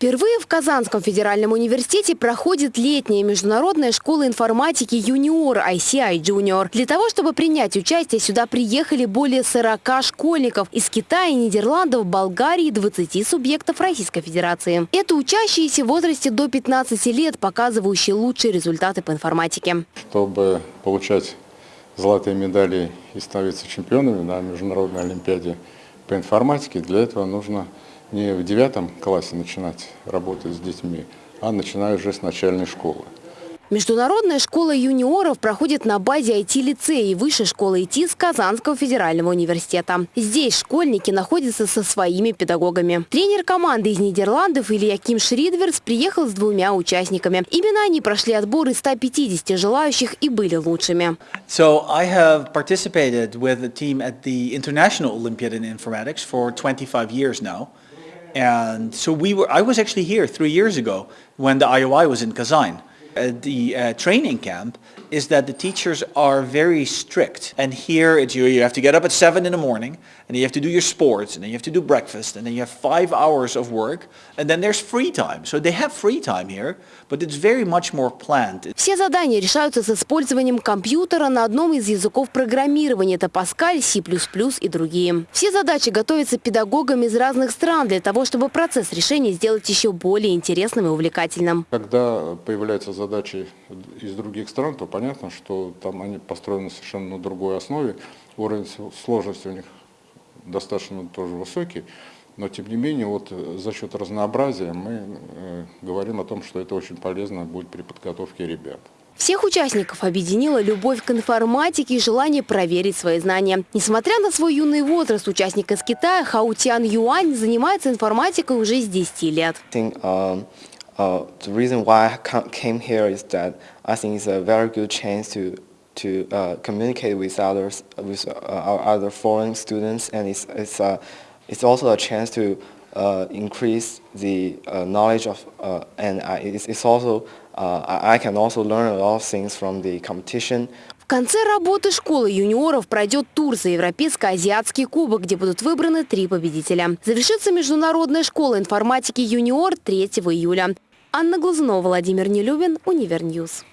Впервые в Казанском федеральном университете проходит летняя международная школа информатики «Юниор» ICI Junior. Для того, чтобы принять участие, сюда приехали более 40 школьников из Китая, Нидерландов, Болгарии и 20 субъектов Российской Федерации. Это учащиеся в возрасте до 15 лет, показывающие лучшие результаты по информатике. Чтобы получать золотые медали и становиться чемпионами на международной олимпиаде по информатике, для этого нужно не в девятом классе начинать работать с детьми, а начиная уже с начальной школы. Международная школа юниоров проходит на базе IT-лицея и высшей школы ИТ с Казанского федерального университета. Здесь школьники находятся со своими педагогами. Тренер команды из Нидерландов Илья Ким Шридверс приехал с двумя участниками. Именно они прошли отбор из 150 желающих и были лучшими. So I have participated with a team at the International Olympiad in Informatics for 25 years now. And so we were, I was actually here three years ago when the IOI was in Kazan. The uh, training camp is that the teachers are very strict. And here it's you, you have to get up at 7 in the morning, and you have to do your sports, and then you have to do breakfast, and then you have five hours of work, and then there's free time. So they have free time here, but it's very much more planned. Все задания решаются с использованием компьютера на одном из языков программирования. Это Pascal, C++ и другие. Все задачи готовятся педагогами из разных стран для того, чтобы процесс решения сделать еще более интересным и увлекательным. Когда появляются задачи из других стран, то понятно, что там они построены совершенно на другой основе. Уровень сложности у них достаточно тоже высокий. Но тем не менее, вот за счет разнообразия мы э, говорим о том, что это очень полезно будет при подготовке ребят. Всех участников объединила любовь к информатике и желание проверить свои знания. Несмотря на свой юный возраст, участник из Китая Хаутян Юань занимается информатикой уже с 10 лет. Um, uh, the reason why I came here is that I think it's a very good chance to to uh, communicate with others, with uh, our other foreign students, and it's it's uh, it's also a chance to uh, increase the uh, knowledge of, uh, and it's, it's also I can also learn a lot of things from the competition. В конце работы школы юниоров пройдет тур за Европейско-Азиатский кубок, где будут выбраны три победителя. Завершится Международная школа информатики юниор 3 июля. Анна Глазунова, Владимир Нелюбин, Univer News.